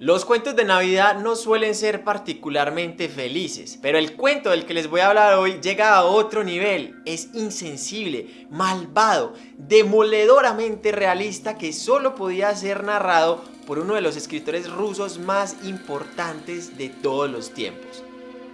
Los cuentos de Navidad no suelen ser particularmente felices, pero el cuento del que les voy a hablar hoy llega a otro nivel. Es insensible, malvado, demoledoramente realista que solo podía ser narrado por uno de los escritores rusos más importantes de todos los tiempos,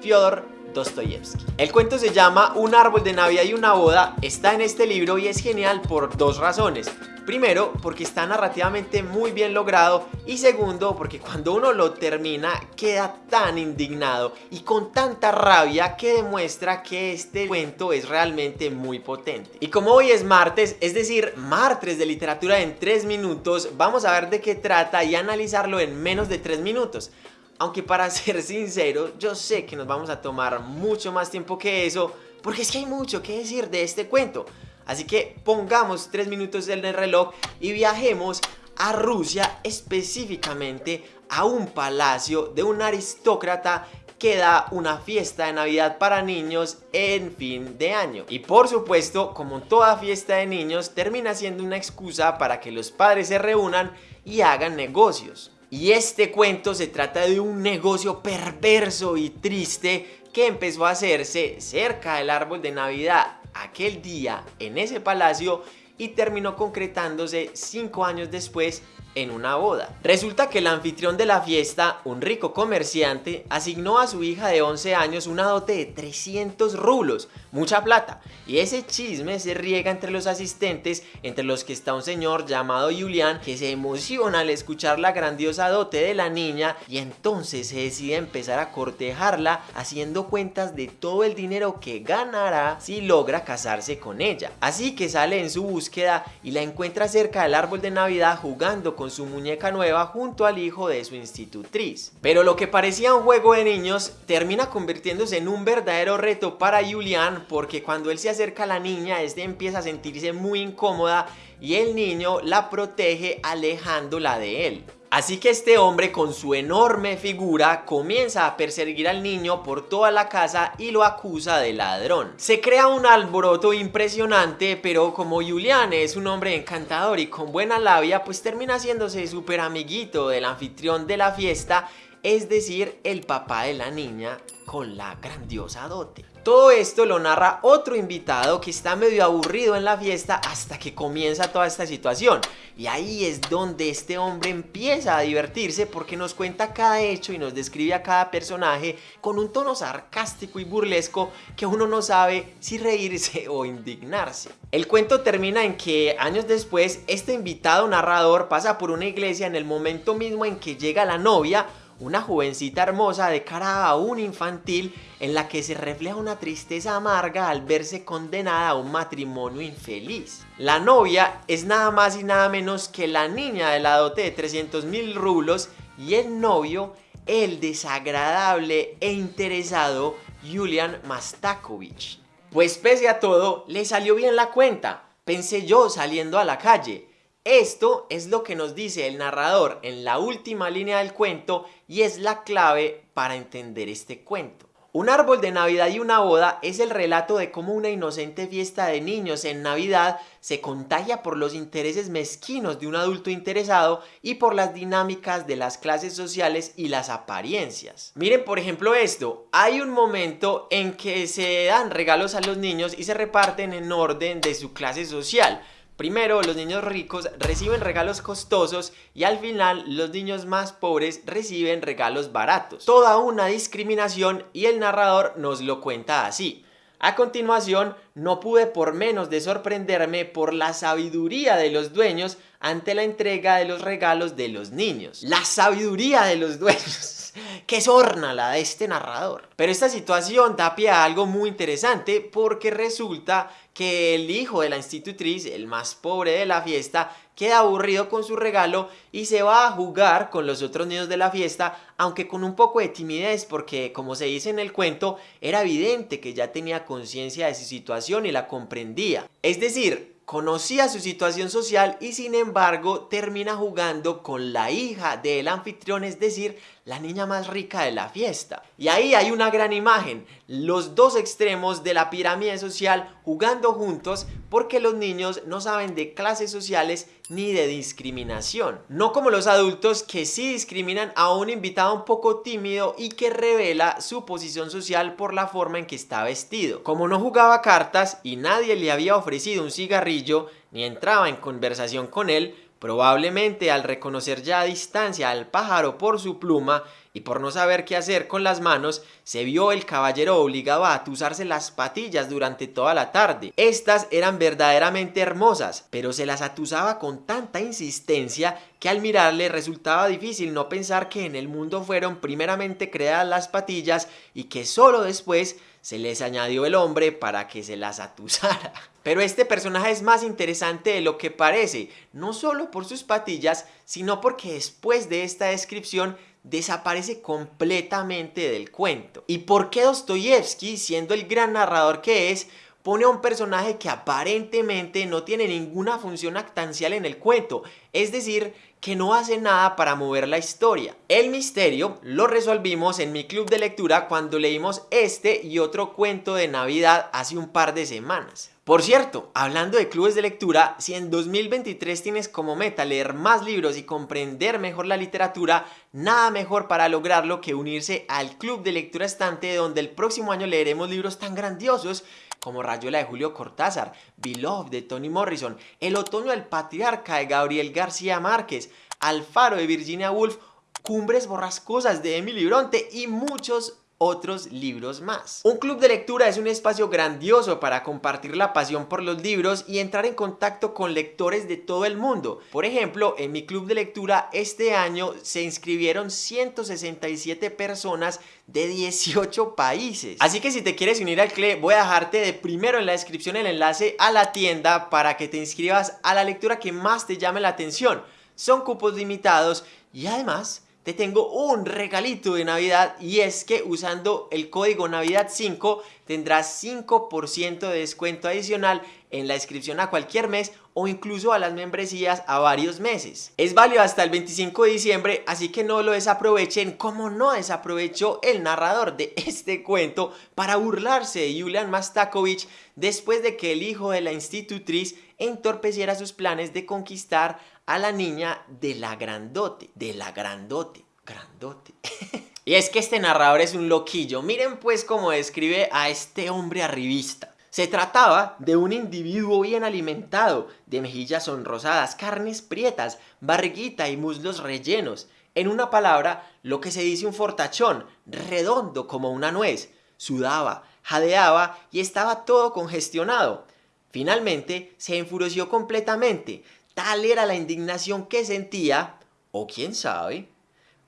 Fyodor Dostoyevsky. El cuento se llama Un árbol de Navidad y una boda, está en este libro y es genial por dos razones. Primero, porque está narrativamente muy bien logrado y segundo, porque cuando uno lo termina queda tan indignado y con tanta rabia que demuestra que este cuento es realmente muy potente. Y como hoy es martes, es decir, martes de literatura en 3 minutos, vamos a ver de qué trata y analizarlo en menos de 3 minutos. Aunque para ser sincero, yo sé que nos vamos a tomar mucho más tiempo que eso, porque es que hay mucho que decir de este cuento. Así que pongamos 3 minutos en el reloj y viajemos a Rusia, específicamente a un palacio de un aristócrata que da una fiesta de Navidad para niños en fin de año. Y por supuesto, como toda fiesta de niños, termina siendo una excusa para que los padres se reúnan y hagan negocios. Y este cuento se trata de un negocio perverso y triste que empezó a hacerse cerca del árbol de Navidad aquel día en ese palacio y terminó concretándose cinco años después en una boda. Resulta que el anfitrión de la fiesta, un rico comerciante, asignó a su hija de 11 años una dote de 300 rublos, mucha plata, y ese chisme se riega entre los asistentes, entre los que está un señor llamado Julián, que se emociona al escuchar la grandiosa dote de la niña y entonces se decide empezar a cortejarla haciendo cuentas de todo el dinero que ganará si logra casarse con ella. Así que sale en su búsqueda y la encuentra cerca del árbol de Navidad jugando con su muñeca nueva junto al hijo de su institutriz. Pero lo que parecía un juego de niños termina convirtiéndose en un verdadero reto para Julian porque cuando él se acerca a la niña, este empieza a sentirse muy incómoda y el niño la protege alejándola de él. Así que este hombre con su enorme figura comienza a perseguir al niño por toda la casa y lo acusa de ladrón. Se crea un alboroto impresionante, pero como Julián es un hombre encantador y con buena labia, pues termina haciéndose súper amiguito del anfitrión de la fiesta, es decir, el papá de la niña con la grandiosa dote. Todo esto lo narra otro invitado que está medio aburrido en la fiesta hasta que comienza toda esta situación. Y ahí es donde este hombre empieza a divertirse porque nos cuenta cada hecho y nos describe a cada personaje con un tono sarcástico y burlesco que uno no sabe si reírse o indignarse. El cuento termina en que años después este invitado narrador pasa por una iglesia en el momento mismo en que llega la novia una jovencita hermosa de cara aún infantil en la que se refleja una tristeza amarga al verse condenada a un matrimonio infeliz. La novia es nada más y nada menos que la niña de la dote de 300 mil rublos y el novio, el desagradable e interesado Julian Mastakovich. Pues pese a todo, le salió bien la cuenta, pensé yo saliendo a la calle. Esto es lo que nos dice el narrador en la última línea del cuento y es la clave para entender este cuento. Un árbol de Navidad y una boda es el relato de cómo una inocente fiesta de niños en Navidad se contagia por los intereses mezquinos de un adulto interesado y por las dinámicas de las clases sociales y las apariencias. Miren por ejemplo esto, hay un momento en que se dan regalos a los niños y se reparten en orden de su clase social. Primero, los niños ricos reciben regalos costosos y al final los niños más pobres reciben regalos baratos. Toda una discriminación y el narrador nos lo cuenta así. A continuación, no pude por menos de sorprenderme por la sabiduría de los dueños ante la entrega de los regalos de los niños. La sabiduría de los dueños. que sorna la de este narrador. Pero esta situación da pie a algo muy interesante porque resulta que el hijo de la institutriz, el más pobre de la fiesta, queda aburrido con su regalo y se va a jugar con los otros niños de la fiesta, aunque con un poco de timidez porque, como se dice en el cuento, era evidente que ya tenía conciencia de su situación y la comprendía. Es decir, conocía su situación social y sin embargo termina jugando con la hija del anfitrión, es decir, la niña más rica de la fiesta. Y ahí hay una gran imagen, los dos extremos de la pirámide social jugando juntos porque los niños no saben de clases sociales ni de discriminación. No como los adultos que sí discriminan a un invitado un poco tímido y que revela su posición social por la forma en que está vestido. Como no jugaba cartas y nadie le había ofrecido un cigarrillo ni entraba en conversación con él, Probablemente al reconocer ya a distancia al pájaro por su pluma y por no saber qué hacer con las manos, se vio el caballero obligado a atusarse las patillas durante toda la tarde. Estas eran verdaderamente hermosas, pero se las atusaba con tanta insistencia que al mirarle resultaba difícil no pensar que en el mundo fueron primeramente creadas las patillas y que solo después se les añadió el hombre para que se las atusara. Pero este personaje es más interesante de lo que parece, no solo por sus patillas, sino porque después de esta descripción desaparece completamente del cuento. ¿Y por qué Dostoyevsky, siendo el gran narrador que es, pone a un personaje que aparentemente no tiene ninguna función actancial en el cuento? Es decir, que no hace nada para mover la historia. El misterio lo resolvimos en mi club de lectura cuando leímos este y otro cuento de Navidad hace un par de semanas. Por cierto, hablando de clubes de lectura, si en 2023 tienes como meta leer más libros y comprender mejor la literatura, nada mejor para lograrlo que unirse al club de lectura estante donde el próximo año leeremos libros tan grandiosos como Rayuela de Julio Cortázar, Beloved de Toni Morrison, El otoño del patriarca de Gabriel García Márquez, Alfaro de Virginia Woolf, Cumbres borrascosas de Emily Bronte y muchos otros libros más. Un club de lectura es un espacio grandioso para compartir la pasión por los libros y entrar en contacto con lectores de todo el mundo. Por ejemplo, en mi club de lectura este año se inscribieron 167 personas de 18 países. Así que si te quieres unir al club, voy a dejarte de primero en la descripción el enlace a la tienda para que te inscribas a la lectura que más te llame la atención. Son cupos limitados y además te tengo un regalito de Navidad y es que usando el código Navidad 5 tendrás 5% de descuento adicional en la inscripción a cualquier mes o incluso a las membresías a varios meses. Es válido hasta el 25 de diciembre, así que no lo desaprovechen como no desaprovechó el narrador de este cuento para burlarse de Julian Mastakovich después de que el hijo de la institutriz entorpeciera sus planes de conquistar a la niña de la grandote, de la grandote, grandote. y es que este narrador es un loquillo, miren pues cómo describe a este hombre arribista. Se trataba de un individuo bien alimentado, de mejillas sonrosadas, carnes prietas, barriguita y muslos rellenos. En una palabra, lo que se dice un fortachón, redondo como una nuez. Sudaba, jadeaba y estaba todo congestionado. Finalmente se enfureció completamente, Tal era la indignación que sentía, o quién sabe,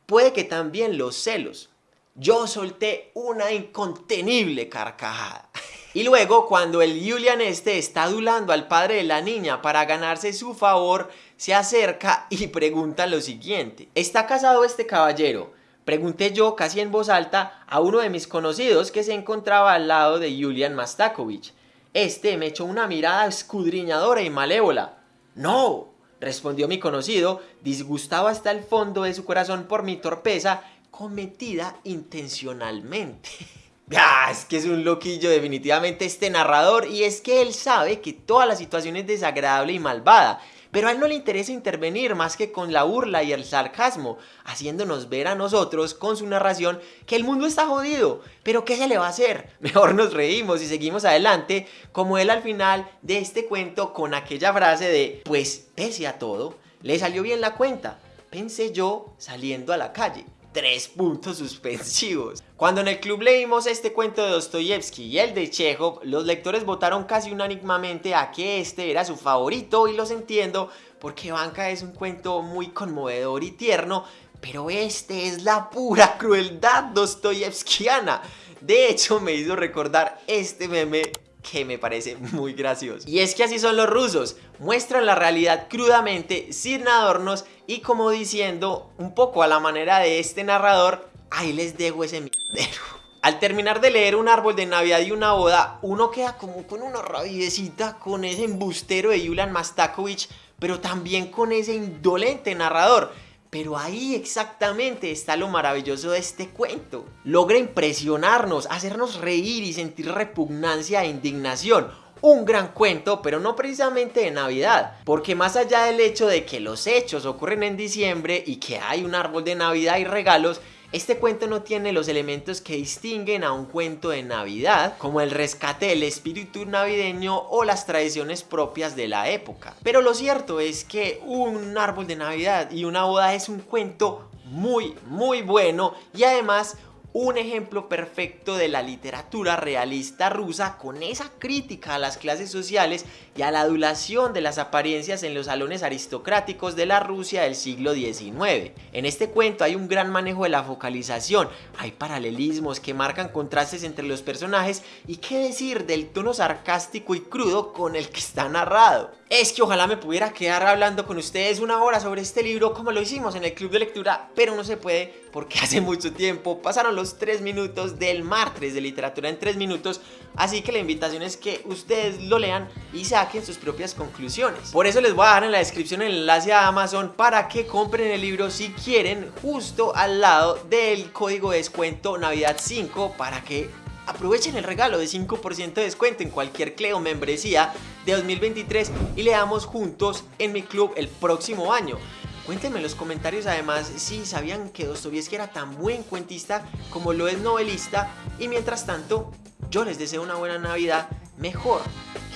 puede que también los celos. Yo solté una incontenible carcajada. Y luego, cuando el Julian este está adulando al padre de la niña para ganarse su favor, se acerca y pregunta lo siguiente. ¿Está casado este caballero? Pregunté yo casi en voz alta a uno de mis conocidos que se encontraba al lado de Julian Mastakovich. Este me echó una mirada escudriñadora y malévola. No, respondió mi conocido, disgustado hasta el fondo de su corazón por mi torpeza cometida intencionalmente. Ah, es que es un loquillo definitivamente este narrador y es que él sabe que toda la situación es desagradable y malvada pero a él no le interesa intervenir más que con la burla y el sarcasmo, haciéndonos ver a nosotros con su narración que el mundo está jodido, pero ¿qué se le va a hacer? Mejor nos reímos y seguimos adelante, como él al final de este cuento con aquella frase de, pues pese a todo, le salió bien la cuenta, pensé yo saliendo a la calle tres puntos suspensivos. Cuando en el club leímos este cuento de Dostoyevsky y el de Chekhov, los lectores votaron casi unánimamente a que este era su favorito y los entiendo porque Banca es un cuento muy conmovedor y tierno, pero este es la pura crueldad dostoyevskiana. De hecho, me hizo recordar este meme que me parece muy gracioso. Y es que así son los rusos, muestran la realidad crudamente, sin adornos y como diciendo un poco a la manera de este narrador, ahí les dejo ese mierdero. Al terminar de leer Un árbol de Navidad y una boda, uno queda como con una rabiecita con ese embustero de Yulian Mastakovich, pero también con ese indolente narrador pero ahí exactamente está lo maravilloso de este cuento. Logra impresionarnos, hacernos reír y sentir repugnancia e indignación. un gran cuento, pero no precisamente de Navidad, porque más allá del hecho de que los hechos ocurren en diciembre y que hay un árbol de Navidad y regalos, este cuento no tiene los elementos que distinguen a un cuento de Navidad, como el rescate del espíritu navideño o las tradiciones propias de la época. Pero lo cierto es que un árbol de Navidad y una boda es un cuento muy, muy bueno y además un ejemplo perfecto de la literatura realista rusa con esa crítica a las clases sociales y a la adulación de las apariencias en los salones aristocráticos de la Rusia del siglo XIX. En este cuento hay un gran manejo de la focalización, hay paralelismos que marcan contrastes entre los personajes y qué decir del tono sarcástico y crudo con el que está narrado. Es que ojalá me pudiera quedar hablando con ustedes una hora sobre este libro como lo hicimos en el club de lectura, pero no se puede porque hace mucho tiempo pasaron los 3 minutos del martes de literatura en 3 minutos, así que la invitación es que ustedes lo lean y saquen sus propias conclusiones. Por eso les voy a dejar en la descripción el enlace a Amazon para que compren el libro si quieren justo al lado del código de descuento Navidad 5 para que aprovechen el regalo de 5% de descuento en cualquier Cleo membresía de 2023 y leamos juntos en mi club el próximo año. Cuéntenme en los comentarios además si sabían que Dostoyevsky era tan buen cuentista como lo es novelista y mientras tanto yo les deseo una buena Navidad mejor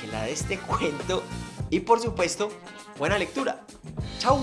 que la de este cuento y por supuesto buena lectura. ¡Chao!